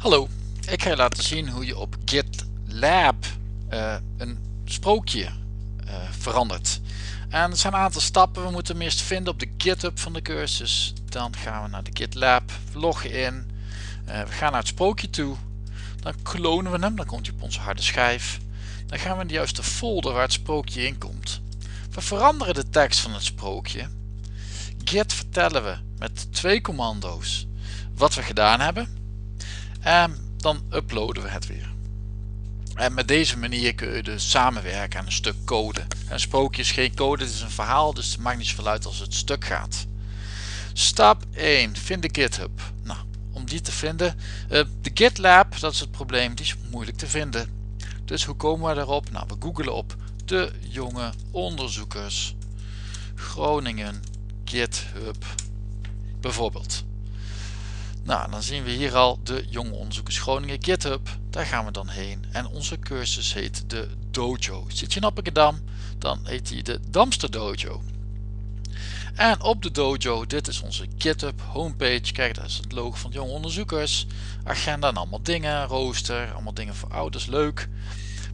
Hallo, ik ga je laten zien hoe je op GitLab uh, een sprookje uh, verandert. Er zijn een aantal stappen. We moeten hem eerst vinden op de GitHub van de cursus. Dan gaan we naar de GitLab, loggen in. Uh, we gaan naar het sprookje toe. Dan klonen we hem, dan komt hij op onze harde schijf. Dan gaan we in de juiste folder waar het sprookje in komt. We veranderen de tekst van het sprookje. Git vertellen we met twee commando's wat we gedaan hebben en dan uploaden we het weer. En met deze manier kun je dus samenwerken aan een stuk code. Een sprookje is geen code, het is een verhaal, dus het maakt niet zoveel uit als het stuk gaat. Stap 1. Vind de GitHub. Nou, om die te vinden, uh, de GitLab, dat is het probleem, die is moeilijk te vinden. Dus hoe komen we erop? Nou, we googelen op de jonge onderzoekers Groningen GitHub bijvoorbeeld. Nou, dan zien we hier al de Jonge Onderzoekers Groningen GitHub. Daar gaan we dan heen. En onze cursus heet de Dojo. Zit je in Appingedam, dan heet die de Damster Dojo. En op de dojo, dit is onze GitHub homepage. Kijk, dat is het logo van jonge onderzoekers. Agenda en allemaal dingen, rooster, allemaal dingen voor ouders, leuk.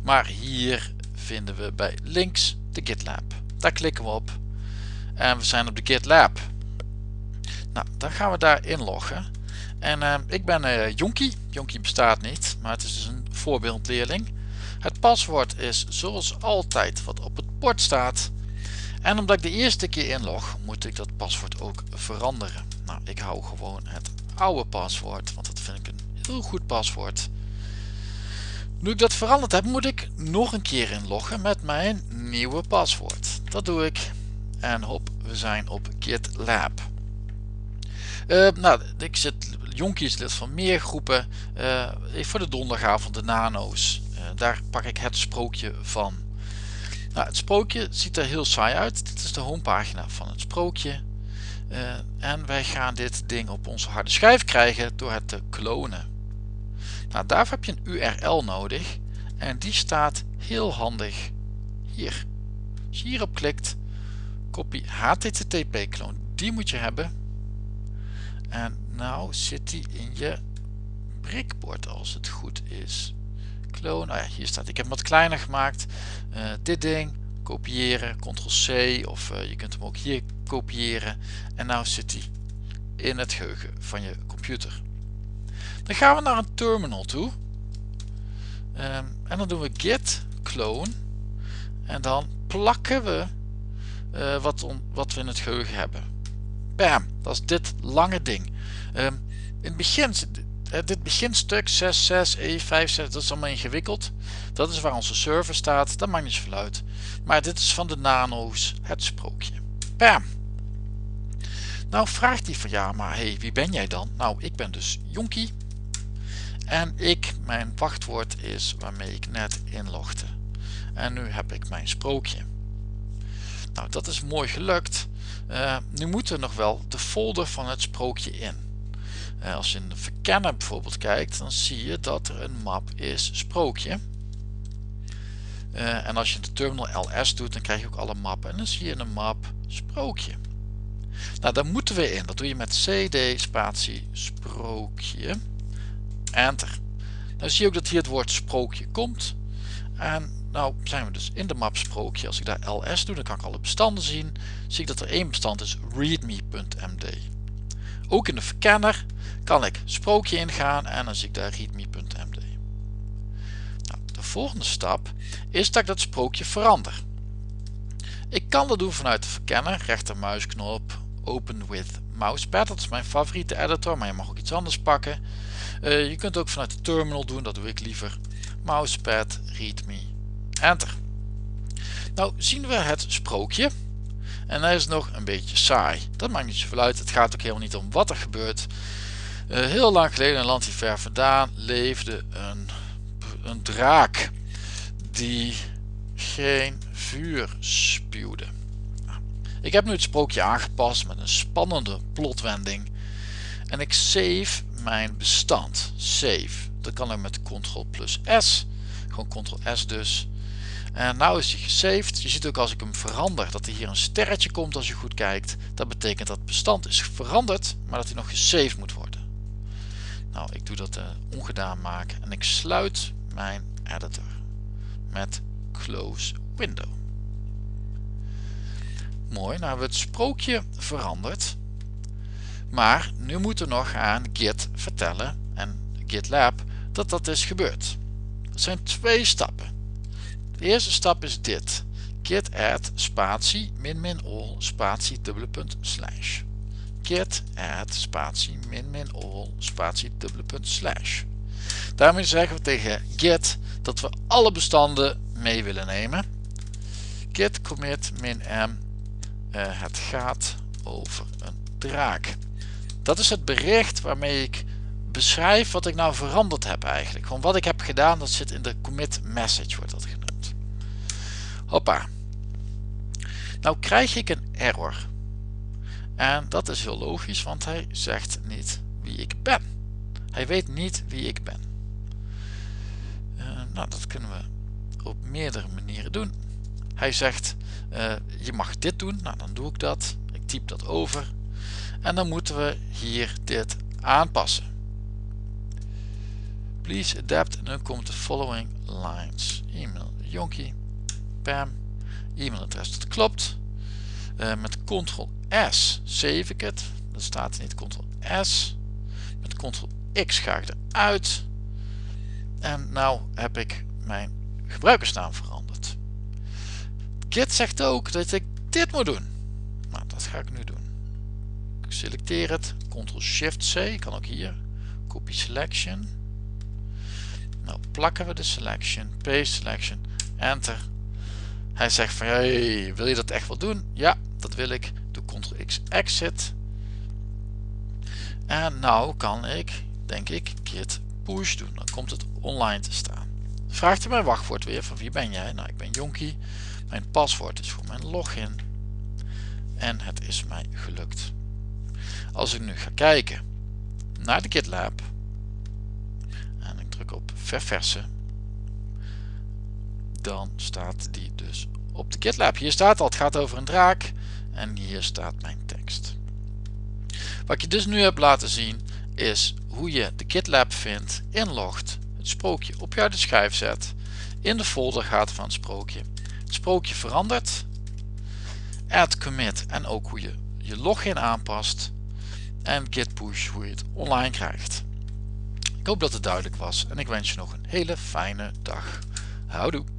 Maar hier vinden we bij links de GitLab. Daar klikken we op. En we zijn op de GitLab. Nou, dan gaan we daar inloggen. En uh, ik ben uh, Jonkie. Jonkie bestaat niet, maar het is dus een voorbeeldleerling. Het paswoord is zoals altijd wat op het bord staat. En omdat ik de eerste keer inlog, moet ik dat paswoord ook veranderen. Nou, ik hou gewoon het oude paswoord, want dat vind ik een heel goed paswoord. Nu ik dat veranderd heb, moet ik nog een keer inloggen met mijn nieuwe paswoord. Dat doe ik. En hop, we zijn op GitLab. Uh, nou, ik zit Jonkie is lid van meer groepen. Uh, voor de donderdagavond de nano's. Uh, daar pak ik het sprookje van. Nou, het sprookje ziet er heel saai uit. Dit is de homepagina van het sprookje. Uh, en wij gaan dit ding op onze harde schijf krijgen door het te klonen. Nou, daarvoor heb je een URL nodig. En die staat heel handig hier. Als je hierop klikt, kopie HTTP kloon. Die moet je hebben. En nou zit die in je prikbord als het goed is. Clone, oh ja, hier staat. Ik heb hem wat kleiner gemaakt. Uh, dit ding, kopiëren, ctrl-c of uh, je kunt hem ook hier kopiëren. En nou zit hij in het geheugen van je computer. Dan gaan we naar een terminal toe. Um, en dan doen we git clone. En dan plakken we uh, wat, wat we in het geheugen hebben. Bam, dat is dit lange ding. Um, in het begin, uh, dit beginstuk 6.6, E5, 6, dat is allemaal ingewikkeld. Dat is waar onze server staat, dat maakt niet zoveel uit. Maar dit is van de nano's, het sprookje. Bam! Nou vraagt hij van ja, maar hey, wie ben jij dan? Nou, ik ben dus Jonkie. En ik, mijn wachtwoord is waarmee ik net inlogde. En nu heb ik mijn sprookje. Nou, dat is mooi gelukt. Uh, nu moeten we nog wel de folder van het sprookje in. Uh, als je in de verkenner bijvoorbeeld kijkt, dan zie je dat er een map is sprookje. Uh, en als je de terminal ls doet, dan krijg je ook alle mappen. En dan zie je een map sprookje. Nou, daar moeten we in. Dat doe je met cd spatie sprookje. Enter. Dan zie je ook dat hier het woord sprookje komt. En nou zijn we dus in de map sprookje. Als ik daar ls doe, dan kan ik alle bestanden zien. Zie ik dat er één bestand is readme.md. Ook in de verkenner kan ik sprookje ingaan en dan zie ik daar readme.md. Nou, de volgende stap is dat ik dat sprookje verander. Ik kan dat doen vanuit de verkenner, rechtermuisknop, open with mousepad. Dat is mijn favoriete editor, maar je mag ook iets anders pakken. Uh, je kunt ook vanuit de terminal doen, dat doe ik liever. Mousepad, readme, enter. Nou zien we het sprookje. En hij is nog een beetje saai. Dat maakt niet zoveel uit. Het gaat ook helemaal niet om wat er gebeurt. Uh, heel lang geleden een land die ver vandaan leefde een, een draak die geen vuur spuwde. Ik heb nu het sprookje aangepast met een spannende plotwending. En ik save mijn bestand. Save. Dat kan ik met Ctrl plus S. Gewoon Ctrl S dus. En nou is hij gesaved. Je ziet ook als ik hem verander dat er hier een sterretje komt als je goed kijkt. Dat betekent dat het bestand is veranderd, maar dat hij nog gesaved moet worden. Nou, ik doe dat uh, ongedaan maken en ik sluit mijn editor met close window. Mooi, nou hebben we het sprookje veranderd. Maar nu moeten we nog aan Git vertellen en GitLab dat dat is gebeurd. Dat zijn twee stappen. De eerste stap is dit. Git add spatie min min all spatie dubbele punt slash. Git add spatie min min all spatie dubbele punt slash. Daarmee zeggen we tegen Git dat we alle bestanden mee willen nemen. Git commit min m uh, het gaat over een draak. Dat is het bericht waarmee ik beschrijf wat ik nou veranderd heb eigenlijk. Gewoon wat ik heb gedaan, dat zit in de commit message wordt dat. Hoppa. Nou krijg ik een error. En dat is heel logisch, want hij zegt niet wie ik ben. Hij weet niet wie ik ben. Uh, nou, dat kunnen we op meerdere manieren doen. Hij zegt, uh, je mag dit doen. Nou, dan doe ik dat. Ik typ dat over. En dan moeten we hier dit aanpassen. Please adapt en dan komt de following lines. E-mail Jonkie, Pam, e-mailadres dat klopt. Uh, met ctrl S save ik het. Dat staat niet ctrl S. Met ctrl X ga ik eruit. En nou heb ik mijn gebruikersnaam veranderd. Git zegt ook dat ik dit moet doen. Nou, dat ga ik nu doen. Ik selecteer het, ctrl shift C, kan ook hier. Copy selection. Nou plakken we de selection, paste selection, enter. Hij zegt van, hey, wil je dat echt wel doen? Ja, dat wil ik. Doe ctrl X exit. En nou kan ik, denk ik, git push doen. Dan komt het online te staan. Vraagt hij mijn wachtwoord weer van wie ben jij? Nou, ik ben Jonkie. Mijn paswoord is voor mijn login. En het is mij gelukt. Als ik nu ga kijken naar de GitLab en ik druk op verversen, dan staat die dus op de GitLab. Hier staat al, het gaat over een draak en hier staat mijn tekst. Wat je dus nu heb laten zien is hoe je de GitLab vindt, inlogt, het sprookje op jouw schijf zet, in de folder gaat van het sprookje, het sprookje verandert, add commit en ook hoe je je login aanpast en git push hoe je het online krijgt. Ik hoop dat het duidelijk was en ik wens je nog een hele fijne dag. Houdoe!